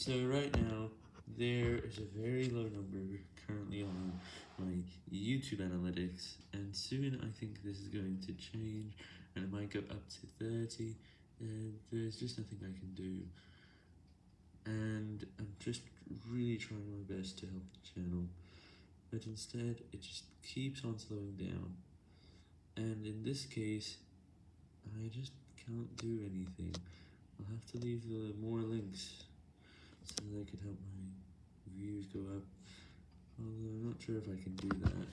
So right now, there is a very low number currently on my YouTube analytics, and soon I think this is going to change, and it might go up to 30, and there's just nothing I can do. And I'm just really trying my best to help the channel, but instead it just keeps on slowing down. And in this case, I just can't do anything. I'll have to leave the more links that can help my views go up. Although I'm not sure if I can do that.